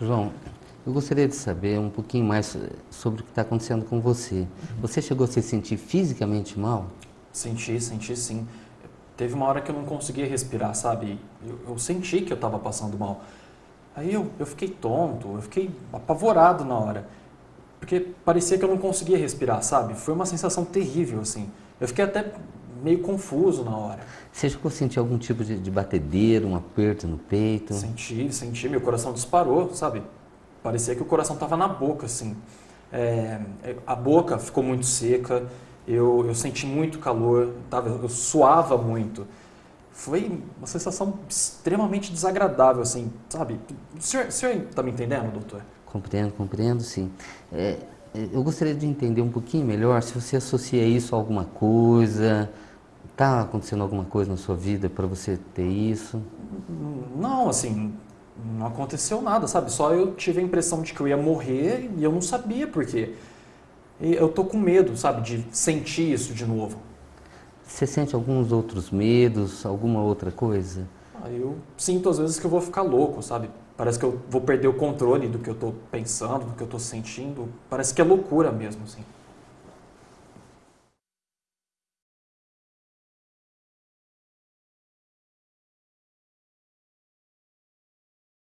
João, eu gostaria de saber um pouquinho mais sobre o que está acontecendo com você. Você chegou a se sentir fisicamente mal? Senti, senti sim. Teve uma hora que eu não conseguia respirar, sabe? Eu, eu senti que eu estava passando mal. Aí eu, eu fiquei tonto, eu fiquei apavorado na hora. Porque parecia que eu não conseguia respirar, sabe? Foi uma sensação terrível, assim. Eu fiquei até meio confuso na hora. Você chegou a sentir algum tipo de, de batedeira, um aperto no peito? Senti, senti. Meu coração disparou, sabe? Parecia que o coração estava na boca, assim. É, a boca ficou muito seca, eu, eu senti muito calor, tava, eu suava muito. Foi uma sensação extremamente desagradável, assim, sabe? O senhor, o senhor tá me entendendo, doutor? Compreendo, compreendo, sim. É, é, eu gostaria de entender um pouquinho melhor se você associa isso a alguma coisa, está acontecendo alguma coisa na sua vida para você ter isso? Não, assim, não aconteceu nada, sabe? Só eu tive a impressão de que eu ia morrer e eu não sabia por quê. E eu tô com medo, sabe, de sentir isso de novo. Você sente alguns outros medos, alguma outra coisa? Ah, eu sinto às vezes que eu vou ficar louco, sabe? Parece que eu vou perder o controle do que eu tô pensando, do que eu tô sentindo. Parece que é loucura mesmo, assim.